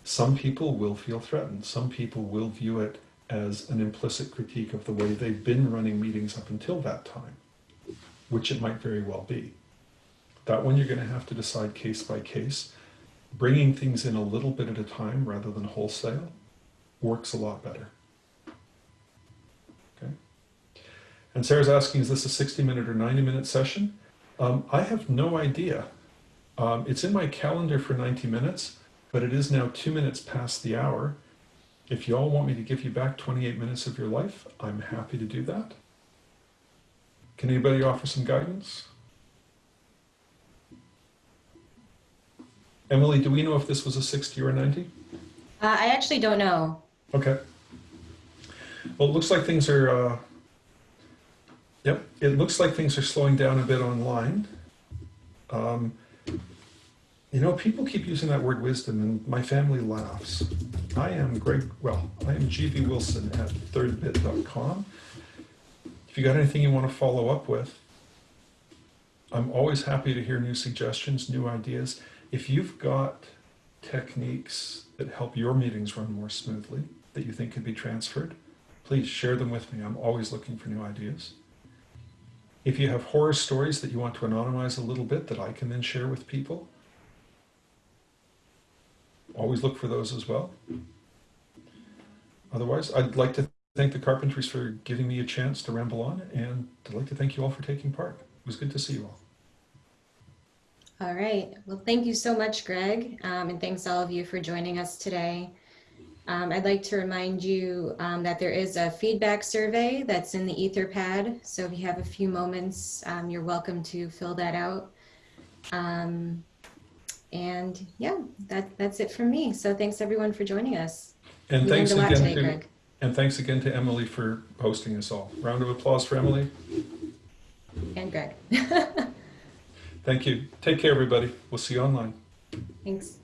S2: Some people will feel threatened. Some people will view it as an implicit critique of the way they've been running meetings up until that time, which it might very well be. That one you're going to have to decide case by case. Bringing things in a little bit at a time rather than wholesale works a lot better. Okay. And Sarah's asking, is this a 60 minute or 90 minute session? Um, I have no idea. Um, it's in my calendar for 90 minutes, but it is now two minutes past the hour. If you all want me to give you back 28 minutes of your life, I'm happy to do that. Can anybody offer some guidance? Emily, do we know if this was a 60 or a 90?
S1: Uh, I actually don't know.
S2: Okay. Well, it looks like things are, uh, yep, it looks like things are slowing down a bit online. Um, you know, people keep using that word wisdom, and my family laughs. I am Greg, well, I am GV Wilson at thirdbit.com. If you got anything you want to follow up with, I'm always happy to hear new suggestions, new ideas. If you've got techniques that help your meetings run more smoothly that you think could be transferred, please share them with me. I'm always looking for new ideas. If you have horror stories that you want to anonymize a little bit that I can then share with people, always look for those as well. Otherwise, I'd like to thank the Carpentries for giving me a chance to ramble on, and I'd like to thank you all for taking part. It was good to see you all.
S1: All right. Well, thank you so much, Greg. Um, and thanks all of you for joining us today. Um, I'd like to remind you um, that there is a feedback survey that's in the Etherpad. So if you have a few moments, um, you're welcome to fill that out. Um, and yeah, that, that's it from me. So thanks everyone for joining us.
S2: And
S1: We
S2: thanks
S1: learned a lot
S2: again
S1: today,
S2: to
S1: Greg.
S2: And thanks again to Emily for hosting us all. Round of applause for Emily.
S1: And Greg.
S2: Thank you. Take care, everybody. We'll see you online.
S1: Thanks.